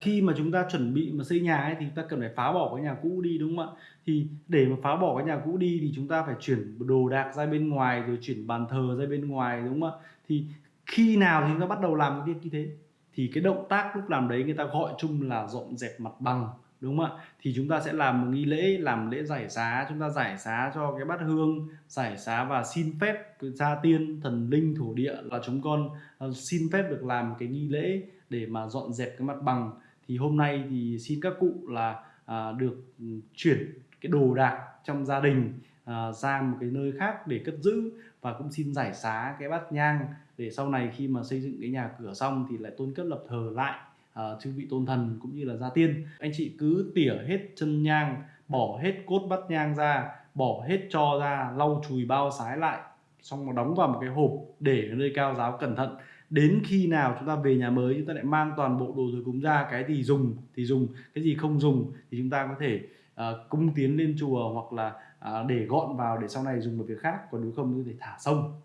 Khi mà chúng ta chuẩn bị mà xây nhà ấy, thì chúng ta cần phải phá bỏ cái nhà cũ đi, đúng không ạ? Thì để mà phá bỏ cái nhà cũ đi thì chúng ta phải chuyển đồ đạc ra bên ngoài, rồi chuyển bàn thờ ra bên ngoài, đúng không ạ? Thì khi nào thì chúng ta bắt đầu làm cái việc như thế? Thì cái động tác lúc làm đấy người ta gọi chung là dọn dẹp mặt bằng, đúng không ạ? Thì chúng ta sẽ làm một nghi lễ, làm lễ giải xá, chúng ta giải xá cho cái bát hương, giải xá và xin phép gia tiên, thần linh, thổ địa là chúng con, ờ, xin phép được làm cái nghi lễ để mà dọn dẹp cái mặt bằng. Thì hôm nay thì xin các cụ là, à, được, ừ, chuyển cái đồ đạc trong gia đình, à, ra một cái nơi khác để cất giữ và cũng xin giải xá cái bát nhang để sau này khi mà xây dựng cái nhà cửa xong thì lại tôn cất lập thờ lại, à, chư vị tôn thần cũng như là gia tiên. Anh chị cứ tỉa hết chân nhang, bỏ hết cốt bát nhang ra, bỏ hết cho ra, lau chùi bao sái lại, xong mà đóng vào một cái hộp để ở nơi cao giáo cẩn thận. Đến khi nào chúng ta về nhà mới chúng ta lại mang toàn bộ đồ thờ cúng ra, cái gì dùng thì dùng, cái gì không dùng thì chúng ta có thể, ờ, uh, cung tiến lên chùa hoặc là, uh, để gọn vào để sau này dùng một việc khác, còn nếu không có thể thả sông.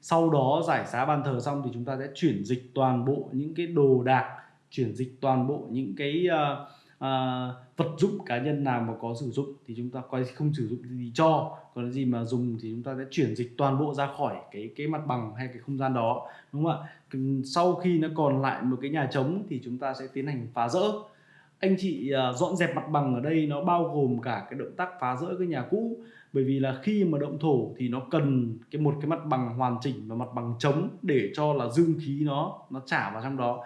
Sau đó giải xá bàn thờ xong thì chúng ta sẽ chuyển dịch toàn bộ những cái đồ đạc, chuyển dịch toàn bộ những cái, uh, À, vật dụng cá nhân nào mà có sử dụng thì chúng ta coi không sử dụng gì cho, còn cái gì mà dùng thì chúng ta sẽ chuyển dịch toàn bộ ra khỏi cái cái mặt bằng hay cái không gian đó, đúng không ạ? Sau khi nó còn lại một cái nhà trống thì chúng ta sẽ tiến hành phá rỡ Anh chị, à, dọn dẹp mặt bằng ở đây nó bao gồm cả cái động tác phá rỡ cái nhà cũ, bởi vì là khi mà động thổ thì nó cần cái một cái mặt bằng hoàn chỉnh và mặt bằng trống để cho là dương khí nó nó trả vào trong đó.